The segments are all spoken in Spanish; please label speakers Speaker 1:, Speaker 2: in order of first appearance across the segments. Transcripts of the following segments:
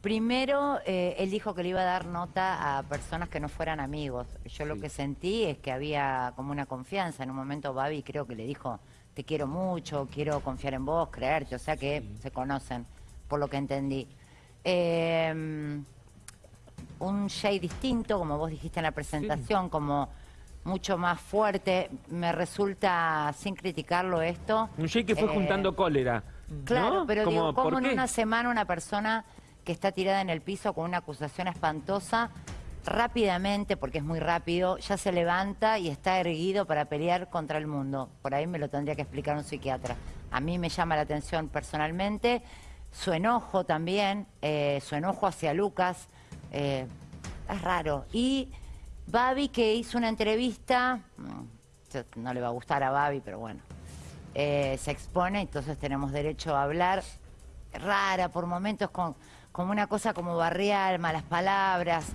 Speaker 1: Primero, eh, él dijo que le iba a dar nota a personas que no fueran amigos. Yo lo
Speaker 2: Sí.
Speaker 1: que sentí es que había como una confianza. En un momento Babi creo que le dijo, te quiero mucho, quiero confiar en vos, creerte. O sea que se conocen, por lo que entendí. Eh, un Jay distinto, como vos dijiste en la presentación, como mucho más fuerte. Me resulta, sin criticarlo esto...
Speaker 2: Un Jay que fue
Speaker 1: eh,
Speaker 2: juntando cólera.
Speaker 1: Claro,
Speaker 2: ¿no?
Speaker 1: pero
Speaker 2: Como,
Speaker 1: digo, ¿cómo
Speaker 2: ¿por
Speaker 1: en
Speaker 2: qué?
Speaker 1: una semana una persona que está tirada en el piso con una acusación espantosa, rápidamente, porque es muy rápido, ya se levanta y está erguido para pelear contra el mundo? Por ahí me lo tendría que explicar un psiquiatra. A mí me llama la atención personalmente su enojo también, eh, su enojo hacia Lucas, eh, es raro. Y Babi que hizo una entrevista, mm, no le va a gustar a Babi, pero bueno, eh, se expone, entonces tenemos derecho a hablar. Rara por momentos, con, como una cosa como barrial, malas palabras.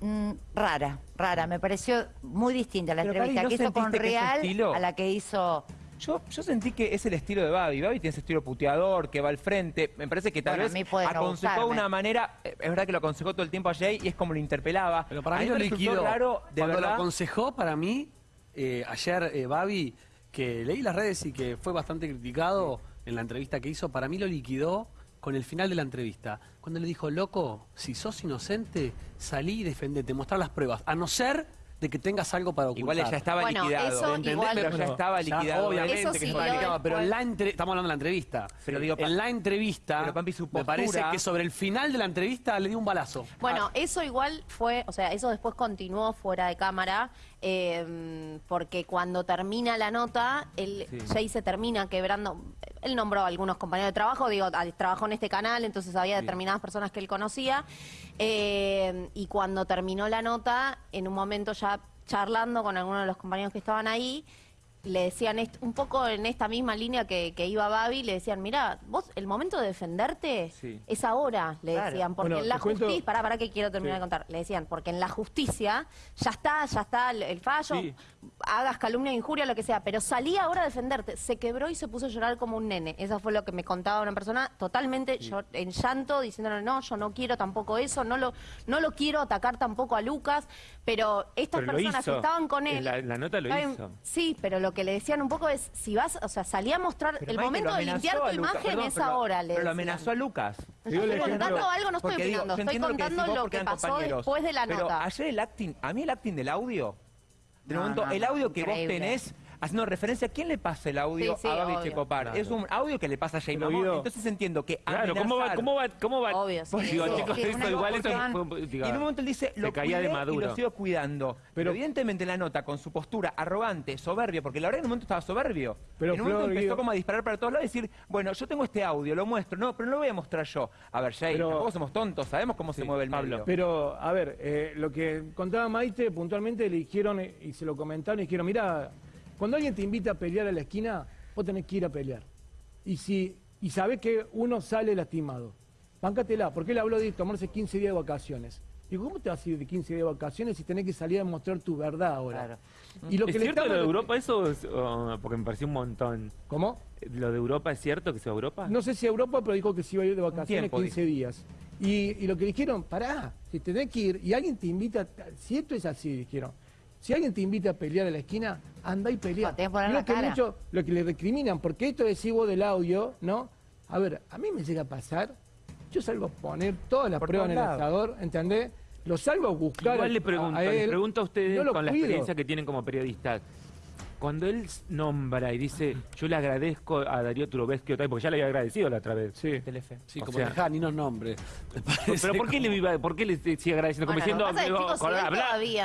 Speaker 1: Mm, rara, rara. Me pareció muy distinta la
Speaker 3: Pero,
Speaker 1: entrevista
Speaker 3: Cari,
Speaker 1: que
Speaker 3: ¿no
Speaker 1: hizo con
Speaker 3: que
Speaker 1: Real a la que hizo...
Speaker 3: Yo, yo sentí que es el estilo de Babi. Babi tiene ese estilo puteador, que va al frente. Me parece que tal
Speaker 1: Bueno,
Speaker 3: vez
Speaker 1: no
Speaker 3: aconsejó de
Speaker 1: gustarme.
Speaker 3: una manera. eh, Es verdad que lo aconsejó todo el tiempo a Jay y es como lo interpelaba.
Speaker 4: Pero para
Speaker 3: A
Speaker 4: mí lo liquidó.
Speaker 3: raro, de
Speaker 4: Cuando lo aconsejó, para mí, eh, ayer eh, Babi, que leí las redes y que fue bastante criticado en la entrevista que hizo, para mí lo liquidó con el final de la entrevista. Cuando le dijo, loco, si sos inocente, salí y defendete, mostrar las pruebas. A no ser de que tengas algo para ocultar.
Speaker 3: Igual ella estaba
Speaker 5: Bueno,
Speaker 3: liquidado.
Speaker 5: eso
Speaker 3: ¿entendés?
Speaker 5: igual-
Speaker 3: Pero ya estaba
Speaker 4: Ya,
Speaker 3: liquidado.
Speaker 4: obviamente
Speaker 5: Eso
Speaker 4: que estaba liquidado, pero en la entre- estamos hablando de la entrevista.
Speaker 3: Pero digo,
Speaker 4: en la entrevista,
Speaker 3: pero, Pampi, su
Speaker 4: me parece que sobre el final de la entrevista le dio un balazo.
Speaker 5: Bueno, eso igual fue, o sea, eso después continuó fuera de cámara, eh, porque cuando termina la nota, él,
Speaker 3: Sí.
Speaker 5: Jay se termina quebrando. Él nombró a algunos compañeros de trabajo, digo, trabajó en este canal, entonces había determinadas personas que él conocía. eh, y cuando terminó la nota, en un momento ya charlando con algunos de los compañeros que estaban ahí, le decían un poco en esta misma línea que, que iba Babi, le decían, mira, vos, el momento de defenderte
Speaker 3: Sí.
Speaker 5: es ahora, le
Speaker 1: Claro.
Speaker 5: decían, porque
Speaker 6: Bueno,
Speaker 5: en la
Speaker 6: cuento-
Speaker 5: justicia, pará, pará que quiero terminar
Speaker 6: Sí.
Speaker 5: de contar, le decían, porque en la justicia ya está, ya está el, el fallo,
Speaker 2: Sí.
Speaker 5: hagas calumnia, injuria, lo que sea, pero salí ahora a defenderte, se quebró y se puso a llorar como un nene, eso fue lo que me contaba una persona, totalmente yo, en llanto, diciéndole, no, yo no quiero tampoco eso, no lo, no lo quiero atacar tampoco a Lucas, pero estas
Speaker 2: Pero
Speaker 5: personas que estaban con
Speaker 2: En
Speaker 5: él...
Speaker 2: la- en la nota lo hizo.
Speaker 5: Sí, pero lo que le decían un poco es, si vas, o sea, salí a mostrar,
Speaker 3: Pero,
Speaker 5: el
Speaker 3: Maite,
Speaker 5: momento de limpiar tu imagen
Speaker 3: perdón,
Speaker 5: es
Speaker 3: pero-
Speaker 5: ahora, le
Speaker 3: Pero lo amenazó a Lucas.
Speaker 6: El
Speaker 5: estoy contando algo, no estoy
Speaker 3: digo,
Speaker 5: opinando,
Speaker 3: yo
Speaker 5: estoy
Speaker 3: entiendo lo que
Speaker 5: contando lo que pasó
Speaker 3: compañeros,
Speaker 5: después de la
Speaker 3: pero
Speaker 5: nota.
Speaker 3: ayer el acting, a mí el acting del audio, de
Speaker 1: No,
Speaker 3: momento,
Speaker 1: no,
Speaker 3: el
Speaker 1: no,
Speaker 3: audio que vos tenés haciendo referencia, ¿quién le pasa el audio
Speaker 5: Sí, sí,
Speaker 3: a Babi
Speaker 5: obvio.
Speaker 3: Checopar?
Speaker 2: Claro.
Speaker 3: Es un audio que le pasa a Jay
Speaker 6: Pero,
Speaker 3: Mamón,
Speaker 6: Guido-
Speaker 3: entonces entiendo que
Speaker 2: Claro, ¿cómo va?
Speaker 3: amenazar-
Speaker 2: ¿Cómo va? ¿Cómo va?
Speaker 5: Obvio, sí.
Speaker 2: Digo,
Speaker 1: Sí,
Speaker 2: chicos,
Speaker 1: sí,
Speaker 2: esto
Speaker 1: una
Speaker 2: igual esto fue-
Speaker 3: y en un momento él dice, lo
Speaker 2: se caía de
Speaker 3: cuidé y
Speaker 2: maduro.
Speaker 3: lo sigo cuidando. Pero,
Speaker 6: Pero-
Speaker 3: evidentemente la nota, con su postura arrogante, soberbia, porque la verdad en un momento estaba soberbio.
Speaker 6: Pero,
Speaker 3: en un momento
Speaker 6: Flor,
Speaker 3: empezó
Speaker 6: Guido-
Speaker 3: como a disparar para todos lados y decir, bueno, yo tengo este audio, lo muestro. No, pero no lo voy a mostrar yo. A ver, Jay,
Speaker 6: Pero-
Speaker 3: tampoco somos tontos, sabemos cómo se mueve el
Speaker 2: Pablo.
Speaker 3: medio.
Speaker 6: Pero, a ver, eh, lo que contaba Maite, puntualmente le dijeron eh, y se lo comentaron y dijeron, mira, cuando alguien te invita a pelear a la esquina, vos tenés que ir a pelear. Y si y sabés que uno sale lastimado, bancatela, porque él habló de tomarse 15 días de vacaciones. Digo, ¿cómo te vas a ir de 15 días de vacaciones si tenés que salir a mostrar tu verdad ahora?
Speaker 1: Claro.
Speaker 6: Y lo
Speaker 2: ¿Es
Speaker 6: que
Speaker 2: cierto lo de Europa eso? Es, oh, porque me pareció un montón.
Speaker 6: ¿Cómo?
Speaker 2: ¿Lo de Europa es cierto que se va a Europa?
Speaker 6: No sé si a Europa, pero dijo que se iba a ir de vacaciones
Speaker 3: tiempo,
Speaker 6: 15 días. Y, y lo que dijeron, pará, si tenés que ir y alguien te invita, si esto es así, dijeron, si alguien te invita a pelear a la esquina, anda y pelea.
Speaker 1: No, tenés que poner
Speaker 6: Y
Speaker 1: la
Speaker 6: lo que
Speaker 1: cara.
Speaker 6: mucho- lo que le recriminan, porque esto decís vos del audio, ¿no? A ver, a mí me llega a pasar, yo salgo a poner todas las
Speaker 3: Por
Speaker 6: pruebas en el asador, ¿entendés? Lo salgo a buscar
Speaker 2: Igual
Speaker 6: a-
Speaker 2: le pregunto,
Speaker 6: a
Speaker 2: les
Speaker 6: él,
Speaker 2: pregunto a ustedes
Speaker 6: no
Speaker 2: con la experiencia que tienen como periodistas. Cuando él nombra y dice, yo le agradezco a Darío Turobesky otra vez, porque ya le había agradecido la otra vez.
Speaker 6: Sí.
Speaker 3: Telefe.
Speaker 4: Sí,
Speaker 2: O
Speaker 4: como
Speaker 2: sea-
Speaker 4: dejá ni nos nombres.
Speaker 2: Pero ¿por qué le iba, por qué le sigue agradeciendo? Como
Speaker 5: Bueno,
Speaker 2: diciendo,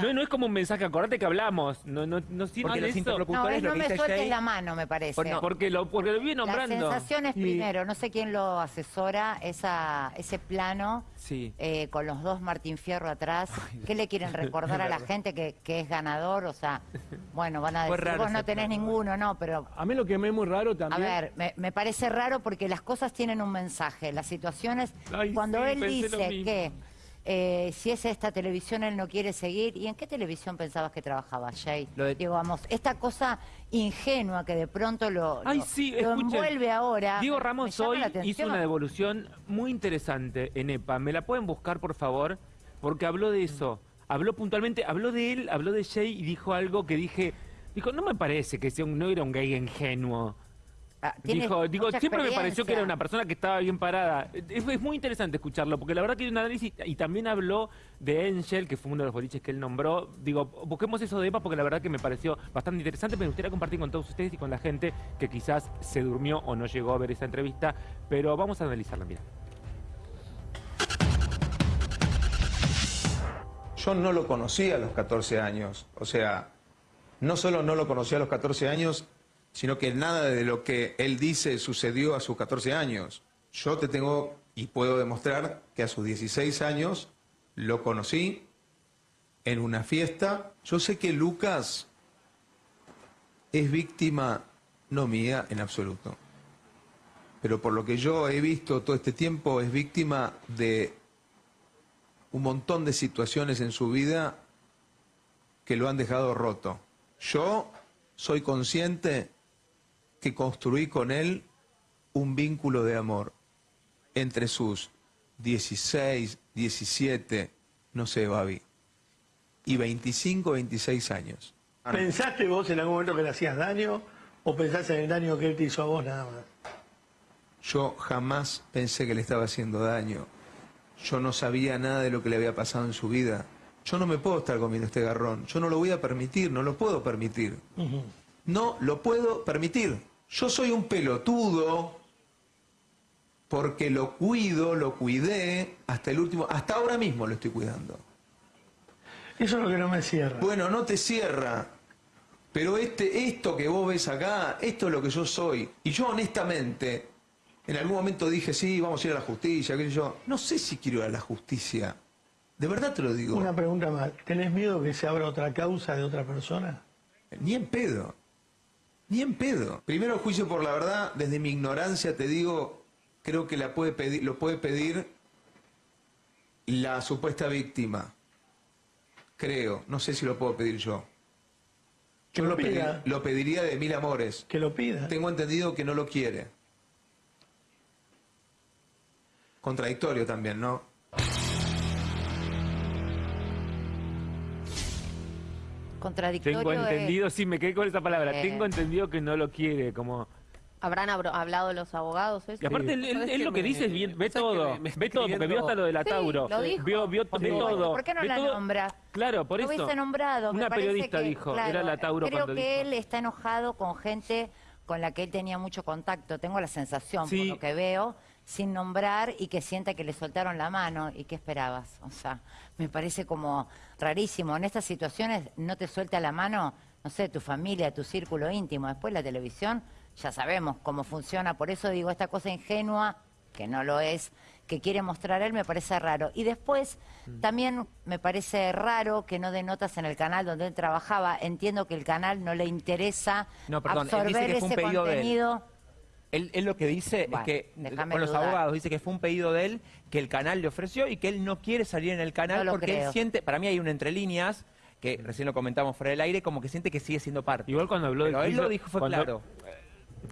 Speaker 2: no, no es como un mensaje, acordate que hablamos. No, no, no sirve
Speaker 3: Porque los interlocutores
Speaker 1: No, es, no
Speaker 3: que
Speaker 1: me sueltes la mano, me parece.
Speaker 3: No,
Speaker 2: Porque lo, porque lo
Speaker 1: La
Speaker 2: nombrando.
Speaker 1: sensación es
Speaker 6: Y-
Speaker 1: primero, no sé quién lo asesora, esa, ese plano
Speaker 3: Sí.
Speaker 1: eh, con los dos Martín Fierro atrás. ¿Qué le quieren recordar a la gente que, que es ganador? O sea, bueno, van a decir, vos no tenés ninguno, no, pero
Speaker 6: A mí lo que me es muy raro
Speaker 1: a
Speaker 6: también...
Speaker 1: ver, me, me parece raro porque las cosas tienen un mensaje. Las situaciones,
Speaker 2: Ay,
Speaker 1: cuando
Speaker 2: sí,
Speaker 1: él dice que eh, si es esta televisión él no quiere seguir. ¿Y en qué televisión pensabas que trabajaba, Jay?
Speaker 2: Lo de-
Speaker 1: Digamos, esta cosa ingenua que de pronto lo,
Speaker 2: Ay,
Speaker 1: lo-
Speaker 2: sí,
Speaker 1: lo
Speaker 2: escuchen.
Speaker 1: envuelve ahora.
Speaker 2: Diego Ramos hoy hizo una devolución muy interesante en EPA. ¿Me la pueden buscar, por favor? Porque habló de eso. Habló puntualmente, habló de él, habló de Jay y dijo algo que dije... Dijo, no me parece que sea un, no era un gay ingenuo.
Speaker 1: Ah,
Speaker 2: Dijo, digo, siempre me pareció que era una persona que estaba bien parada. Es, es muy interesante escucharlo, porque la verdad que hay un análisis, y también habló de Angel, que fue uno de los boliches que él nombró. Digo, busquemos eso de EPA, porque la verdad que me pareció bastante interesante, me gustaría compartir con todos ustedes y con la gente que quizás se durmió o no llegó a ver esa entrevista, pero vamos a analizarla, mira.
Speaker 7: Yo no lo conocí a los 14 años. O sea, no solo no lo conocí a los 14 años, sino que nada de lo que él dice sucedió a sus 14 años. Yo te tengo y puedo demostrar que a sus 16 años lo conocí en una fiesta. Yo sé que Lucas es víctima no mía en absoluto. Pero por lo que yo he visto todo este tiempo, es víctima de un montón de situaciones en su vida que lo han dejado roto. Yo soy consciente que construí con él un vínculo de amor entre sus 16, 17, no sé, Babi, y 25, 26 años.
Speaker 8: ¿Pensaste vos en algún momento que le hacías daño o pensaste en el daño que él te hizo a vos nada más?
Speaker 7: Yo jamás pensé que le estaba haciendo daño. Yo no sabía nada de lo que le había pasado en su vida. Yo no me puedo estar comiendo este garrón. Yo no lo voy a permitir, no lo puedo permitir. No lo puedo permitir. Yo soy un pelotudo porque lo cuido, lo cuidé hasta el último, hasta ahora mismo lo estoy cuidando.
Speaker 8: Eso es lo que no me cierra.
Speaker 7: Bueno, no te cierra. Pero este, esto que vos ves acá, esto es lo que yo soy. Y yo honestamente, en algún momento dije, sí, vamos a ir a la justicia, qué sé yo. No sé si quiero ir a la justicia. De verdad te lo digo.
Speaker 8: Una pregunta más. ¿Tenés miedo que se abra otra causa de otra persona?
Speaker 7: Ni en pedo. Ni en pedo. Primero juicio por la verdad, desde mi ignorancia te digo, creo que la puede pedir, lo puede pedir la supuesta víctima. Creo, no sé si lo puedo pedir yo.
Speaker 8: Que
Speaker 7: Yo
Speaker 8: lo
Speaker 7: lo, pedi-
Speaker 8: pida.
Speaker 7: lo pediría de mil amores.
Speaker 8: Que lo pida.
Speaker 7: Tengo entendido que no lo quiere. Contradictorio también, ¿no?
Speaker 1: Contradictorio
Speaker 2: Tengo
Speaker 1: es-
Speaker 2: entendido, sí, me quedé con esa palabra.
Speaker 1: Eh.
Speaker 2: Tengo entendido que no lo quiere, como...
Speaker 5: ¿Habrán hablado los abogados? eso?
Speaker 2: Y aparte, él, él-
Speaker 4: ¿Sabes
Speaker 2: él
Speaker 4: qué
Speaker 2: lo que
Speaker 4: me-
Speaker 2: dice es bien, ve
Speaker 4: ¿sabes qué
Speaker 2: todo,
Speaker 4: me-
Speaker 2: ve todo, porque vio hasta lo de la
Speaker 1: Sí,
Speaker 2: Tauro.
Speaker 1: lo dijo.
Speaker 2: Vio, todo.
Speaker 1: ¿Por qué no la
Speaker 2: todo.
Speaker 1: nombra?
Speaker 2: Claro, por
Speaker 1: Lo
Speaker 2: eso.
Speaker 1: hubiese nombrado.
Speaker 2: Una periodista
Speaker 1: que,
Speaker 2: dijo,
Speaker 1: claro,
Speaker 2: era la Tauro
Speaker 1: Creo que
Speaker 2: dijo.
Speaker 1: él está enojado con gente con la que él tenía mucho contacto. Tengo la sensación,
Speaker 2: Sí.
Speaker 1: por lo que veo, sin nombrar y que sienta que le soltaron la mano. ¿Y qué esperabas? O sea, me parece como rarísimo. En estas situaciones no te suelta la mano, no sé, tu familia, tu círculo íntimo. Después la televisión, ya sabemos cómo funciona. Por eso digo, esta cosa ingenua, que no lo es, que quiere mostrar él, me parece raro. Y después,
Speaker 2: Mm.
Speaker 1: también me parece raro que no dé notas en el canal donde él trabajaba. Entiendo que el canal no le interesa
Speaker 3: No, perdón, él dice
Speaker 1: absorber
Speaker 3: que fue un
Speaker 1: ese
Speaker 3: de él. Él, él lo que dice
Speaker 1: Bueno,
Speaker 3: es que, con los
Speaker 1: dudar.
Speaker 3: abogados, dice que fue un pedido de él que el canal le ofreció y que él no quiere salir en el canal
Speaker 1: No
Speaker 3: porque
Speaker 1: creo.
Speaker 3: él siente, para mí hay un entre líneas, que recién lo comentamos fuera del aire, como que siente que sigue siendo parte.
Speaker 2: Igual cuando habló
Speaker 3: Pero
Speaker 2: del
Speaker 3: él
Speaker 2: juicio...
Speaker 3: lo dijo, fue
Speaker 2: cuando-
Speaker 3: claro.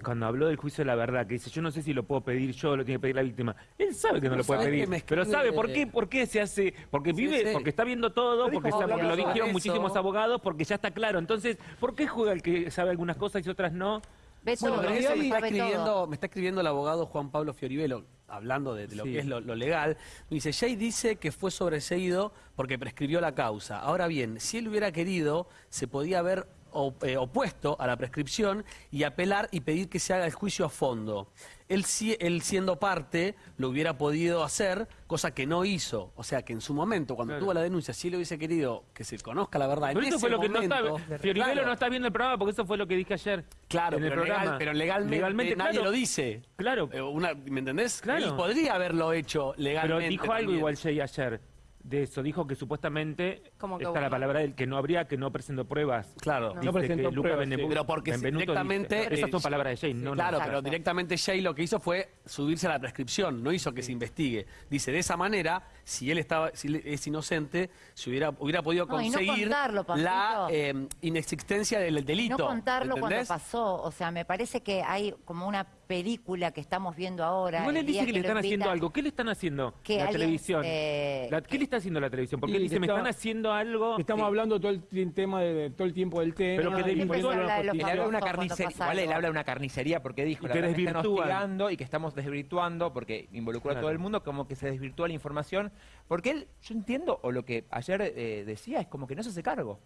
Speaker 2: Cuando habló del juicio de la verdad, que dice, yo no sé si lo puedo pedir yo, lo tiene que pedir la víctima. Él sabe que no lo puede
Speaker 4: ¿sabés
Speaker 2: pedir, pero sabe por qué, por qué se hace, porque
Speaker 4: Sí,
Speaker 2: vive,
Speaker 4: sí.
Speaker 2: porque está viendo todo, porque,
Speaker 4: dijo
Speaker 2: sabe- porque lo dijeron muchísimos abogados, porque ya está claro. Entonces, ¿por qué juega el que sabe algunas cosas y otras no?
Speaker 4: Bueno, eso me está, escribiendo, me está escribiendo el abogado Juan Pablo Fioribelo, hablando de, de lo
Speaker 2: Sí.
Speaker 4: que es lo, lo legal. Dice, Jay dice que fue sobreseído porque prescribió la causa. Ahora bien, si él hubiera querido, se podía haber opuesto a la prescripción y apelar y pedir que se haga el juicio a fondo. Él, si- él siendo parte lo hubiera podido hacer, cosa que no hizo. O sea que en su momento, cuando
Speaker 2: Claro.
Speaker 4: tuvo la denuncia, si él hubiese querido que se conozca la verdad.
Speaker 2: Pero
Speaker 4: en
Speaker 2: eso
Speaker 4: ese
Speaker 2: fue lo que no
Speaker 4: momento,
Speaker 2: está... No está viendo el programa porque eso fue lo que dije ayer.
Speaker 4: Claro,
Speaker 2: en el
Speaker 4: pero, legal- pero legalmente, nadie
Speaker 2: claro.
Speaker 4: lo dice.
Speaker 2: Claro.
Speaker 4: Eh, una- ¿Me entendés?
Speaker 2: Claro.
Speaker 4: Él podría haberlo hecho
Speaker 2: Pero
Speaker 4: legalmente.
Speaker 2: dijo algo
Speaker 4: también.
Speaker 2: igual Jay ayer. De eso. Dijo que supuestamente
Speaker 5: Como que
Speaker 2: está la palabra del que no habría, que no presentó pruebas.
Speaker 4: Claro.
Speaker 2: Dice
Speaker 6: No presentó
Speaker 2: que
Speaker 6: pruebas, sí.
Speaker 4: Pero porque
Speaker 2: Benvenuto
Speaker 4: directamente,
Speaker 2: dice- Esas son palabras de no
Speaker 4: claro, pero directamente Jay lo que hizo fue subirse a la prescripción, no hizo que se investigue. Dice, de esa manera, si él estaba, si es inocente, se hubiera, hubiera podido
Speaker 1: No, y no
Speaker 4: conseguir
Speaker 1: contarlo,
Speaker 4: la eh, inexistencia del delito.
Speaker 1: No contarlo cuando
Speaker 4: ¿entendés?
Speaker 1: pasó. O sea, me parece que hay como una película que estamos viendo ahora.
Speaker 2: Igual él dice que le están haciendo algo. ¿Qué le están haciendo?
Speaker 1: Que
Speaker 2: la
Speaker 1: alguien,
Speaker 2: televisión.
Speaker 1: eh,
Speaker 2: La- ¿Qué le está haciendo la televisión? Porque él dice, me
Speaker 6: está-
Speaker 2: están haciendo algo.
Speaker 6: Estamos
Speaker 2: Sí.
Speaker 6: hablando todo el tema de, de- todo el tiempo del tema.
Speaker 2: Pero que
Speaker 1: los
Speaker 3: Él habla de una carnicería, igual él habla de una carnicería porque dijo,
Speaker 2: Y
Speaker 3: la
Speaker 2: que
Speaker 3: me están hostigando y que estamos desvirtuando porque involucró a todo el mundo, como que se desvirtúa la información. Porque él, yo entiendo, o lo que ayer eh, decía, es como que no se hace cargo.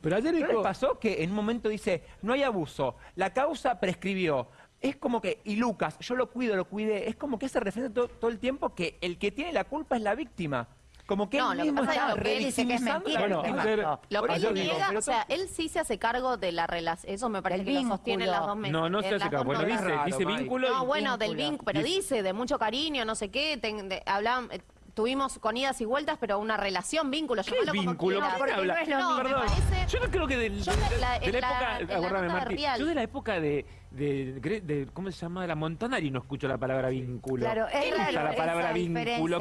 Speaker 6: Pero ayer
Speaker 3: ¿No les pasó que en un momento dice, no hay abuso, la causa prescribió? Es como que, y Lucas, yo lo cuido, lo cuidé, es como que hace referencia todo, todo el tiempo que el que tiene la culpa es la víctima. Como que
Speaker 5: No,
Speaker 3: él
Speaker 5: lo que
Speaker 3: mismo
Speaker 5: pasa es
Speaker 3: está
Speaker 5: que lo que él
Speaker 1: dice que es mentira,
Speaker 6: Bueno, ayer-
Speaker 5: Lo que él
Speaker 6: digo,
Speaker 5: niega,
Speaker 6: pero
Speaker 5: o sea, él sí se hace cargo de la relación, eso me parece
Speaker 1: Del
Speaker 5: que lo
Speaker 1: vínculo.
Speaker 5: sostiene las dos meses.
Speaker 2: No, no se hace cargo. Bueno, dice,
Speaker 3: raro,
Speaker 2: dice vínculo.
Speaker 5: No, bueno, del
Speaker 1: vínculo.
Speaker 5: vínculo, pero dice de mucho cariño, no sé qué, ten- de- hablan- eh, tuvimos con idas y vueltas, pero una relación, vínculo,
Speaker 2: ¿Qué
Speaker 5: llamalo como
Speaker 2: vínculo?
Speaker 5: quieras.
Speaker 2: ¿Qué habla?
Speaker 1: no es lo
Speaker 5: No, me
Speaker 2: Perdón.
Speaker 5: parece-
Speaker 2: Yo no creo que del-
Speaker 5: Yo en la-
Speaker 2: de la época, yo de la época de, de, de- de- ¿cómo se llama? De la Montanari no escucho la palabra vínculo.
Speaker 1: Claro, es
Speaker 2: ¿Quién usa la palabra vínculo?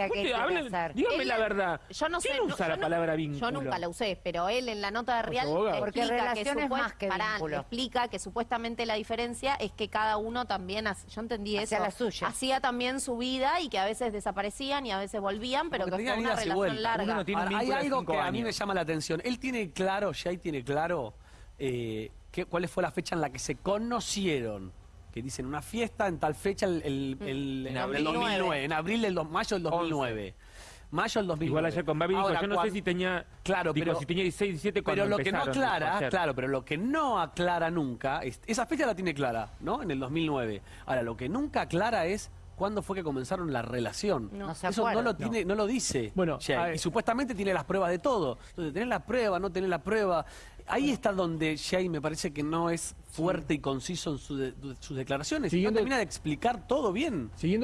Speaker 2: dígame
Speaker 5: Él-
Speaker 2: la verdad.
Speaker 5: Yo no sé.
Speaker 2: ¿Quién
Speaker 5: no-
Speaker 2: usa
Speaker 5: yo
Speaker 2: la
Speaker 5: no-
Speaker 2: palabra vínculo?
Speaker 5: Yo nunca la usé, pero él en la nota de Real.
Speaker 1: Porque
Speaker 5: explica que,
Speaker 1: más que
Speaker 5: Pará, explica que supuestamente la diferencia es que cada uno también, hace- yo entendí
Speaker 1: Hacía
Speaker 5: eso,
Speaker 1: la suya.
Speaker 5: hacía también su vida y que a veces desaparecían y a veces volvían, pero
Speaker 4: Como
Speaker 5: que
Speaker 4: que
Speaker 5: fue
Speaker 4: tenían
Speaker 5: una relación larga.
Speaker 3: Uno no tiene un
Speaker 4: Ahora, hay algo que a mí
Speaker 3: años.
Speaker 4: me llama la atención. Él tiene claro, Jay tiene claro, eh, qué- cuál fue la fecha en la que se conocieron. Que dicen una fiesta en tal fecha, el, el- el- en
Speaker 3: abril.
Speaker 4: 2009, en abril del mayo del 2009. Mayo del 2009.
Speaker 2: Igual ayer con Babi dijo,
Speaker 4: Ahora,
Speaker 2: yo no sé si tenía,
Speaker 4: Claro,
Speaker 2: dijo,
Speaker 4: pero-
Speaker 2: si tenía 16, 17 cuando
Speaker 4: Pero lo que no aclara, claro, pero lo que no aclara nunca, es- esa fecha la tiene clara, ¿no? En el 2009. Ahora, lo que nunca aclara es cuándo fue que comenzaron la relación.
Speaker 1: No se
Speaker 4: Eso no lo tiene, no lo dice.
Speaker 6: Bueno,
Speaker 4: y supuestamente tiene las pruebas de todo. Entonces, tenés la prueba, no tenés la prueba. Ahí está donde Jay me parece que no es fuerte y conciso en su de- sus declaraciones.
Speaker 6: Siguiendo-
Speaker 4: no termina de explicar todo bien.
Speaker 6: siguiendo